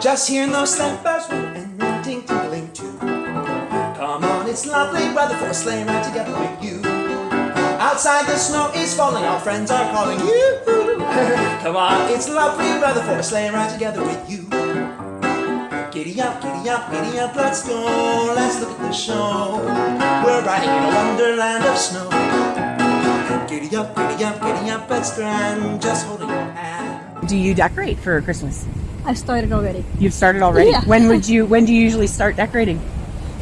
Just hearing those sleigh bells ring and the ting tingling too. Come on, it's lovely weather for a sleigh ride together with you. Outside the snow is falling, our friends are calling you. Come on, it's lovely weather for a sleigh ride together with you. Giddy up, giddy up, giddy up, let's go. Let's look at the show. We're riding in a wonderland of snow. Giddy up, giddy up, giddy up, let's grand, just holding your hand. Do you decorate for Christmas? I started already. You've started already. Yeah. When would you? When do you usually start decorating?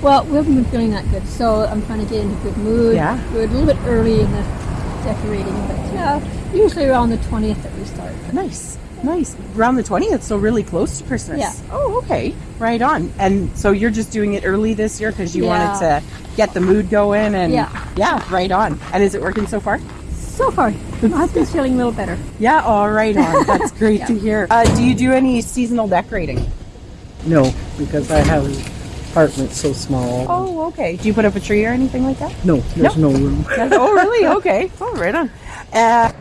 Well, we haven't been feeling that good, so I'm trying to get into good mood. Yeah. Good, a little bit early in the decorating, but yeah, usually around the 20th that we start. Nice, nice. Around the twentieth, so really close to Christmas. Yeah. Oh, okay. Right on. And so you're just doing it early this year because you Yeah. wanted to get the mood going and Yeah. yeah, right on. And is it working so far? So far, I've been feeling a little better. Yeah. All right on. That's great to hear. Uh, do you do any seasonal decorating? No, because I have an apartment so small. Oh, okay. Do you put up a tree or anything like that? No, there's no room. oh, really? Okay. Oh, right on. Uh,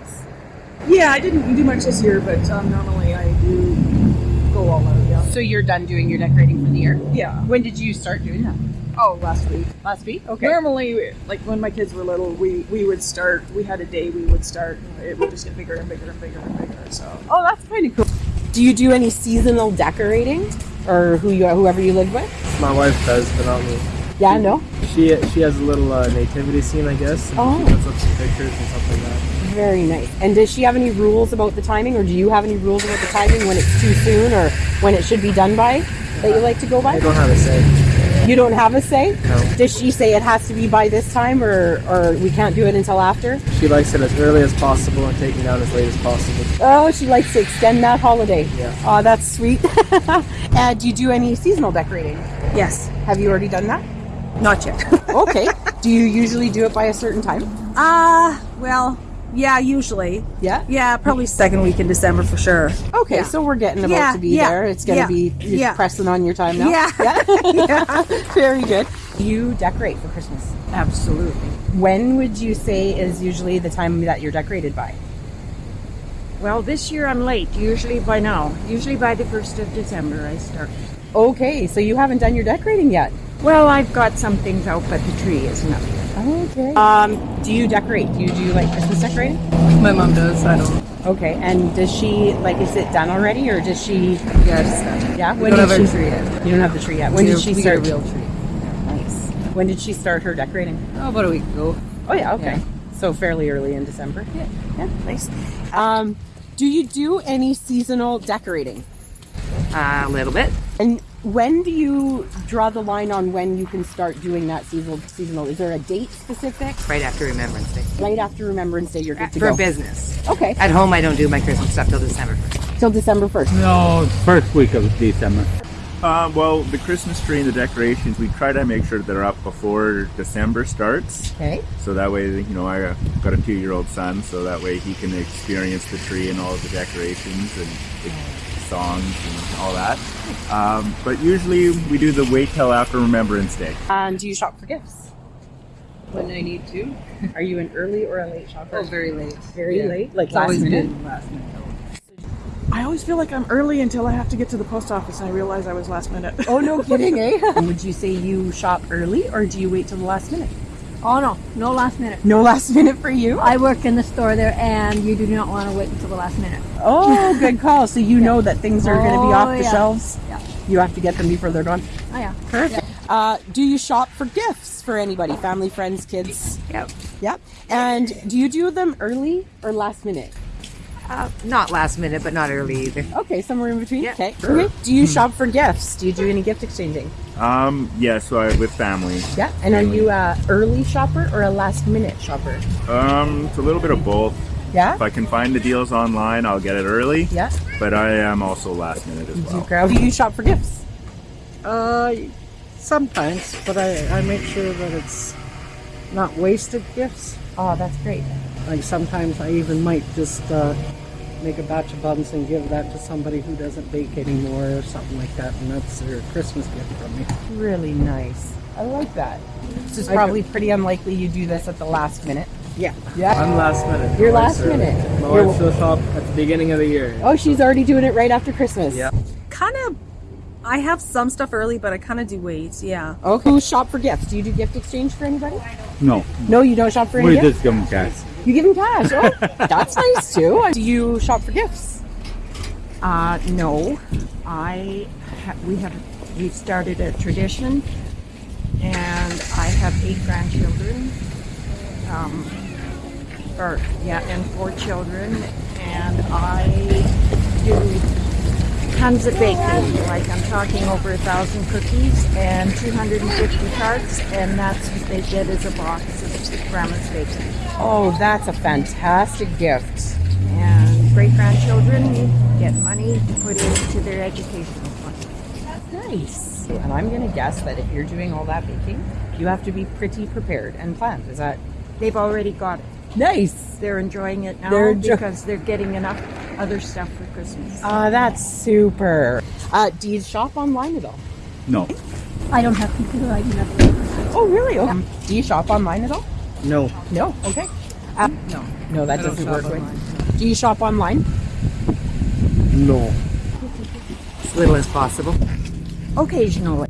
Yeah, I didn't do much this year, but um, normally I do go all out. Yeah. so you're done doing your decorating for the year? Yeah. When did you start doing that? Oh, last week. Last week? Okay. Normally, like when my kids were little, we we would start. We had a day we would start. And it would just get bigger and bigger and bigger and bigger. So Oh, that's kind of cool. Do you do any seasonal decorating, or who you whoever you live with? My wife does, but not me. Yeah, no. She she has a little uh, nativity scene, I guess. and Oh. She puts up some pictures and stuff like that. Very nice. And does she have any rules about the timing, or do you have any rules about the timing when it's too soon, or when it should be done by that you like to go by? I don't have a say. You don't have a say. No. Does she say it has to be by this time, or or we can't do it until after? She likes it as early as possible and taking down as late as possible. Oh, she likes to extend that holiday. Yeah. Oh, that's sweet. uh, do you do any seasonal decorating? yes, Have you already done that? not yet. Okay. do you usually do it by a certain time? Ah, well, yeah, usually. Yeah. Yeah, probably second week in December for sure. Okay, Yeah. so we're getting about Yeah, to be yeah, there. It's going to yeah, be you're yeah. pressing on your time now. Yeah. yeah. Very good. You decorate for Christmas. Absolutely. When would you say is usually the time that you're decorated by? Well, this year I'm late. Usually by now. Usually by the 1st of December I start. Okay, so you haven't done your decorating yet. Well, I've got some things out, but the tree isn't up yet. Okay. Um, do you decorate? Do you do like Christmas decorating? My mom does. I don't. Okay, and does she like is it done already or does she? Yes. Yeah. We don't have a tree yet. You don't have the tree yet. When did she we start? Get a real tree. Nice. When did she start her decorating? Oh, about a week ago. Oh yeah, okay. So fairly early in December. Yeah, yeah, nice. Um, do you do any seasonal decorating? a little bit. And when do you draw the line on when you can start doing that seasonal? Seasonal? Is there a date specific? Right after Remembrance Day. Right after Remembrance Day, you're good to For go. business. Okay, At home, I don't do my Christmas stuff till December 1st. till December first. No, first week of December. Uh, well, the Christmas tree and the decorations, we try to make sure they're up before December starts. Okay. So that way, you know, I got a two-year-old son, so that way he can experience the tree and all of the decorations and the songs and all that. Um, but usually we do the wait till after Remembrance Day. And do you shop for gifts? When I need to. Are you an early or a late shopper? Oh, very late. Very Yeah. late, like It's last always minute. been last minute. I always feel like I'm early until I have to get to the post office and I realize I was last minute. Oh no, kidding, eh? And would you say you shop early or do you wait till the last minute? Oh no, no last minute. No last minute for you. I work in the store there, and you do not want to wait until the last minute. Oh, good call. So you know that things are going to be Oh, off the yeah. shelves. Yeah. You have to get them before they're gone. Oh yeah. Perfect. Uh, do you shop for gifts for anybody? Family, friends, kids? Yep. Yep. And do you do them early or last minute? Uh, not last minute, but not early either. Okay, somewhere in between. Yeah. Okay. Okay. Do you shop for gifts? Do you do any gift exchanging? Um, yeah, so I, with family. Yeah. And are you a early shopper or a last minute shopper? Um, it's a little bit of both. Yeah. If I can find the deals online, I'll get it early. Yeah. But I am also last minute as Do you, well. grab, do you shop for gifts? Uh, sometimes, but I, I make sure that it's not wasted gifts. Oh, that's great. Like sometimes I even might just uh, make a batch of buns and give that to somebody who doesn't bake anymore or something like that, and that's their Christmas gift from me. Really nice. I like that. This is I probably pretty unlikely you do this at the last minute. Yeah. Yeah. I'm last minute. You're last early. minute. My You're- wife will shop at the beginning of the year. Oh, she's already doing it right after Christmas. Yeah. Kind of I have some stuff early, but I kind of do wait. Yeah. Okay. Who shop for gifts? Do you do gift exchange for anybody? No. No, you don't shop for any We gifts? just give them cash. You give them cash. Oh, that's nice too. Do you shop for gifts? Uh, no, I ha- we have we started a tradition, and I have eight grandchildren. Um, or yeah, and four children, and I do tons of baking. Like I'm talking over a thousand cookies and 250 tarts, and that's what they get as a box of grandma's baking. Oh, that's a fantastic gift. And great grandchildren get money to put into their educational fund. Nice. And I'm going to guess that if you're doing all that baking, you have to be pretty prepared and planned. Is that They've already got it. nice? They're enjoying it now They're because they're getting enough other stuff for Christmas. Ah, that's super. Uh, do you shop online at all? No. I don't have computer. I do have. Oh, really? Okay. Do you shop online at all? No. No. Okay. Uh, No. no, that I doesn't work. with- online. Do you shop online? No. As little as possible. Occasionally.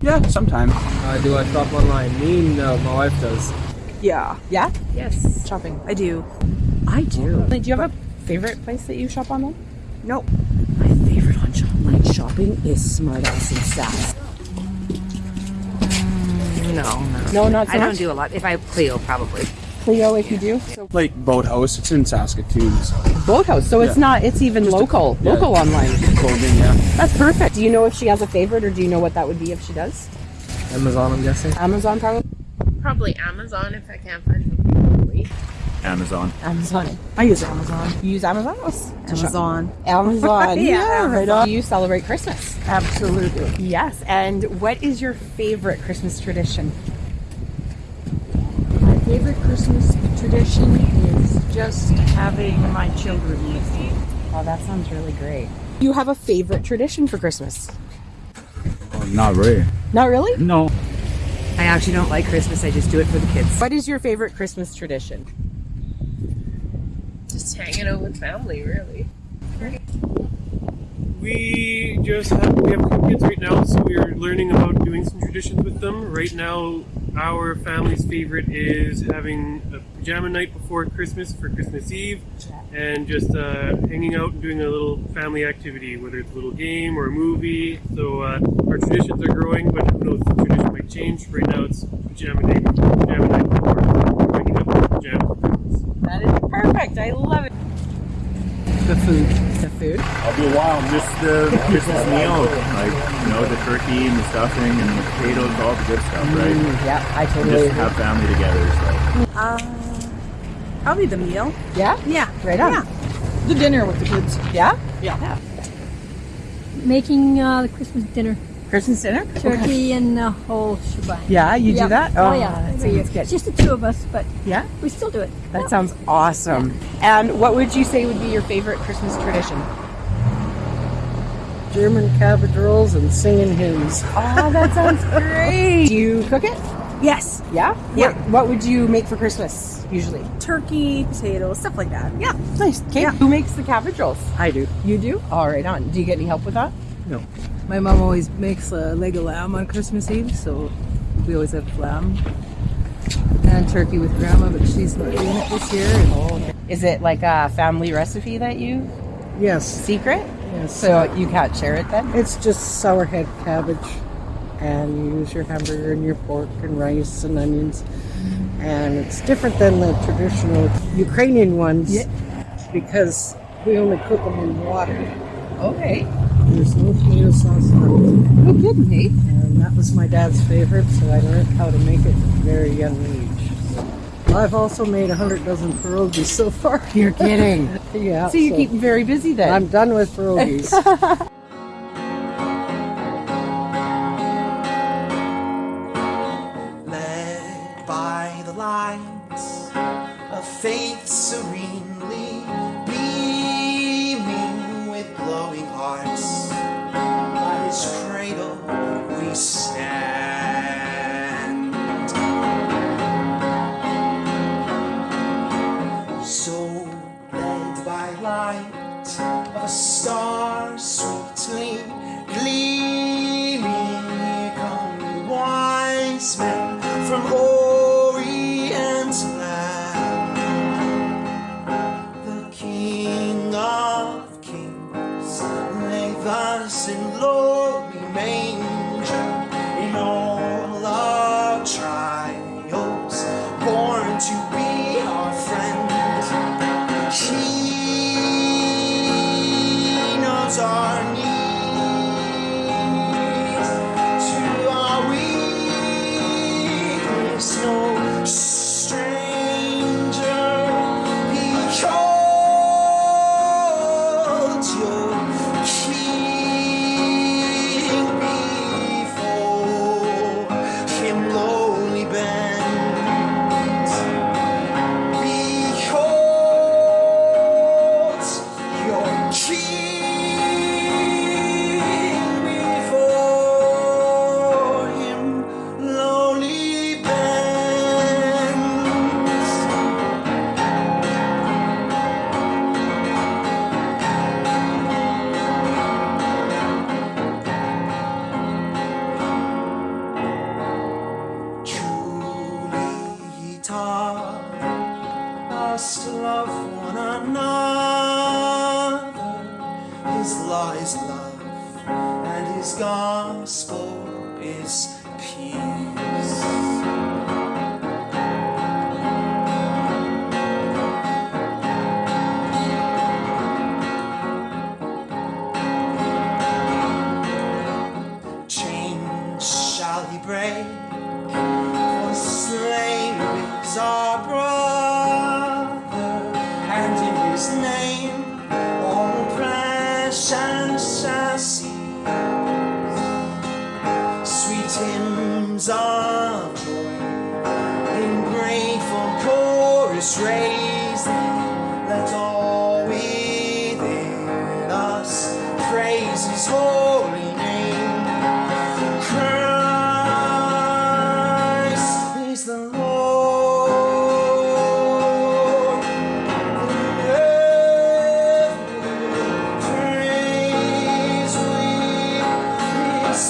Yeah, sometimes. Uh, do I shop online? Me? No, my wife does. Yeah. Yeah. Yes, Shopping. I do. I do. Do you have a favorite place that you shop online? Nope. My favorite on online shopping is Smart Ass and Sass. No, no. No, not so I don't do a lot. If I Clio, probably. Cleo, if you do. Like Boathouse. It's in Saskatoon. So Boathouse. So it's not. It's even local. yeah. Local online. clothing, yeah. That's perfect. Do you know if she has a favorite, or do you know what that would be if she does? Amazon, I'm guessing. Amazon, probably. Probably Amazon if I can't find something locally. Amazon. Amazon. I use Amazon. You use Amazon? Amazon. Amazon. Yeah, yeah, right on. Do you celebrate Christmas? Absolutely. Yes. And what is your favorite Christmas tradition? My favorite Christmas tradition is just having my children with me. Oh, that sounds really great. You have a favorite tradition for Christmas? Oh, not really. Not really? No. I actually don't like Christmas. I just do it for the kids. What is your favorite Christmas tradition? Hanging out with family, really. We just have we have two kids right now, so we're learning about doing some traditions with them. Right now, our family's favorite is having a pajama night before Christmas for Christmas Eve, and just uh, hanging out and doing a little family activity, whether it's a little game or a movie. So uh, our traditions are growing, but who knows, the tradition might change. Right now, it's pajama day, pajama night before waking up in pajamas for Christmas. That is perfect. I love it. The food. The food? I'll be a while. Just the Christmas meal, like you know, the turkey and the stuffing and the potatoes, all the good stuff, right? Mm, yeah, I And totally just agree. have family together. So. Uh, probably the meal. Yeah? Yeah. Right on. Yeah. The dinner with the kids. Yeah? Yeah. Making uh, the Christmas dinner. Christmas dinner? Turkey and the whole shebang. Yeah, you do that? Oh, Oh, yeah. that sounds good. It's just the two of us, but Yeah? we still do it. That sounds awesome. And what would you say would be your favorite Christmas tradition? German cabbage rolls and singing hymns. Oh, that sounds great. Do you cook it? Yes. Yeah? Yeah. What, what would you make for Christmas usually? Turkey, potatoes, stuff like that. Yeah. Nice. Okay. Yeah. Who makes the cabbage rolls? I do. You do? All right, on. Do you get any help with that? No. My mom always makes uh, a leg of lamb on Christmas Eve, so we always have lamb and turkey with grandma, but she's not doing it this year. And Is it like a family recipe that you Yes. secret? Yes. So you can't share it then? It's just sour head cabbage, and you use your hamburger and your pork and rice and onions. And it's different than the traditional Ukrainian ones because we only cook them in water. Okay. There's no tomato sauce. nothing. No kidding, me. And that was my dad's favorite, so I learned how to make it at a very young age. I've also made a hundred dozen pierogies so far. You're kidding. yeah. So you keep them very busy then. I'm done with pierogies. led by the lights of faith serenely from Orient raise Let all within us praise His holy name. Christ is the Lord. Praise we His